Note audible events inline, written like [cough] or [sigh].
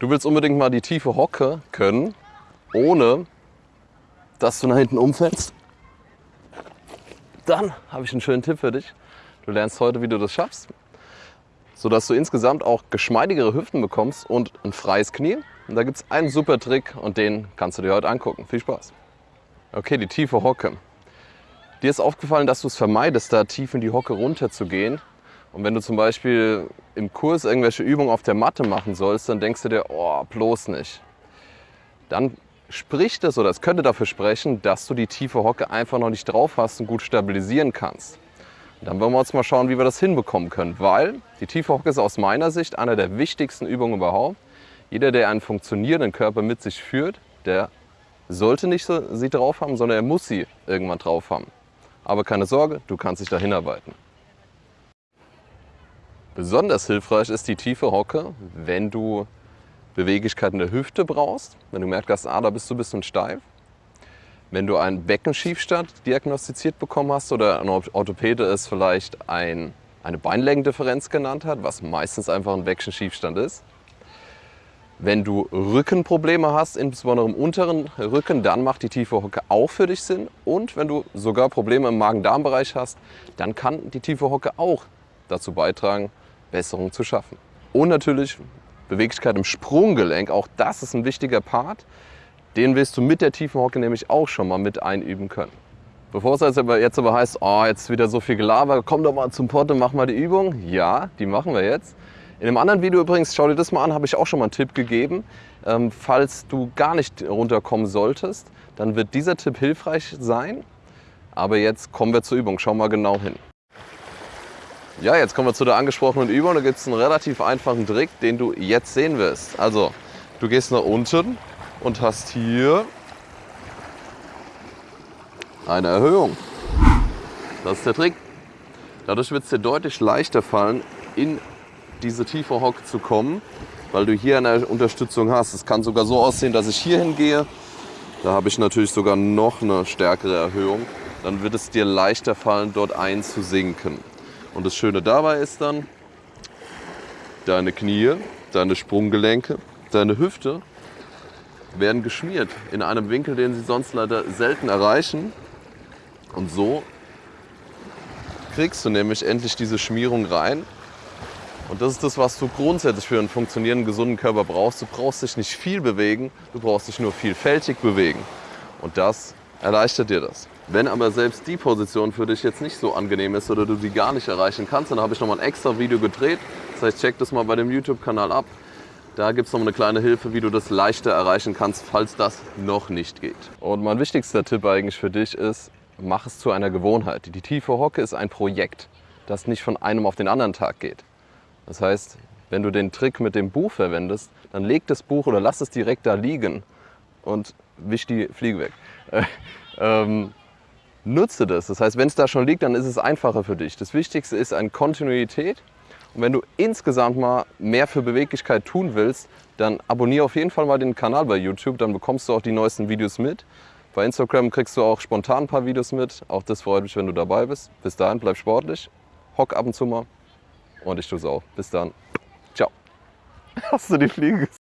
Du willst unbedingt mal die tiefe Hocke können, ohne dass du nach hinten umfällst. Dann habe ich einen schönen Tipp für dich. Du lernst heute, wie du das schaffst, sodass du insgesamt auch geschmeidigere Hüften bekommst und ein freies Knie. Und da gibt es einen super Trick und den kannst du dir heute angucken. Viel Spaß. Okay, die tiefe Hocke. Dir ist aufgefallen, dass du es vermeidest, da tief in die Hocke runter zu gehen. Und wenn du zum Beispiel im Kurs irgendwelche Übungen auf der Matte machen sollst, dann denkst du dir, oh, bloß nicht. Dann spricht es oder es könnte dafür sprechen, dass du die tiefe Hocke einfach noch nicht drauf hast und gut stabilisieren kannst. Und dann wollen wir uns mal schauen, wie wir das hinbekommen können, weil die tiefe Hocke ist aus meiner Sicht eine der wichtigsten Übungen überhaupt. Jeder, der einen funktionierenden Körper mit sich führt, der sollte nicht sie drauf haben, sondern er muss sie irgendwann drauf haben. Aber keine Sorge, du kannst dich dahin arbeiten. Besonders hilfreich ist die tiefe Hocke, wenn du Beweglichkeit in der Hüfte brauchst, wenn du merkst, ah, da bist du ein bisschen steif. Wenn du einen Beckenschiefstand diagnostiziert bekommen hast oder ein Orthopäde es vielleicht ein, eine Beinlängendifferenz genannt hat, was meistens einfach ein Beckenschiefstand ist. Wenn du Rückenprobleme hast, insbesondere im unteren Rücken, dann macht die tiefe Hocke auch für dich Sinn. Und wenn du sogar Probleme im Magen-Darm-Bereich hast, dann kann die tiefe Hocke auch dazu beitragen, Besserung zu schaffen. Und natürlich Beweglichkeit im Sprunggelenk, auch das ist ein wichtiger Part. Den wirst du mit der tiefen Hocke nämlich auch schon mal mit einüben können. Bevor es jetzt aber, heißt, oh, jetzt wieder so viel Gelaber, komm doch mal zum Pott und mach mal die Übung. Ja, die machen wir jetzt. In einem anderen Video übrigens, schau dir das mal an, habe ich auch schon mal einen Tipp gegeben. Ähm, falls du gar nicht runterkommen solltest, dann wird dieser Tipp hilfreich sein. Aber jetzt kommen wir zur Übung, schau mal genau hin. Ja, jetzt kommen wir zu der angesprochenen Übung. Da gibt es einen relativ einfachen Trick, den du jetzt sehen wirst. Also, du gehst nach unten und hast hier eine Erhöhung. Das ist der Trick. Dadurch wird es dir deutlich leichter fallen, in diese tiefe Hocke zu kommen, weil du hier eine Unterstützung hast. Es kann sogar so aussehen, dass ich hier hingehe. Da habe ich natürlich sogar noch eine stärkere Erhöhung. Dann wird es dir leichter fallen, dort einzusinken. Und das Schöne dabei ist dann, deine Knie, deine Sprunggelenke, deine Hüfte werden geschmiert in einem Winkel, den sie sonst leider selten erreichen. Und so kriegst du nämlich endlich diese Schmierung rein. Und das ist das, was du grundsätzlich für einen funktionierenden, gesunden Körper brauchst. Du brauchst dich nicht viel bewegen, du brauchst dich nur vielfältig bewegen. Und das erleichtert dir das. Wenn aber selbst die Position für dich jetzt nicht so angenehm ist oder du sie gar nicht erreichen kannst, dann habe ich nochmal ein extra Video gedreht. Das heißt, check das mal bei dem YouTube-Kanal ab. Da gibt es noch eine kleine Hilfe, wie du das leichter erreichen kannst, falls das noch nicht geht. Und mein wichtigster Tipp eigentlich für dich ist, mach es zu einer Gewohnheit. Die tiefe Hocke ist ein Projekt, das nicht von einem auf den anderen Tag geht. Das heißt, wenn du den Trick mit dem Buch verwendest, dann leg das Buch oder lass es direkt da liegen und wisch die Fliege weg. [laughs] ähm, nutze das. Das heißt, wenn es da schon liegt, dann ist es einfacher für dich. Das Wichtigste ist eine Kontinuität. Und wenn du insgesamt mal mehr für Beweglichkeit tun willst, dann abonniere auf jeden Fall mal den Kanal bei YouTube, dann bekommst du auch die neuesten Videos mit. Bei Instagram kriegst du auch spontan ein paar Videos mit. Auch das freut mich, wenn du dabei bist. Bis dahin, bleib sportlich, hock ab und zu mal und ich tue es auch. Bis dann. Ciao. Hast du die Fliege gesehen?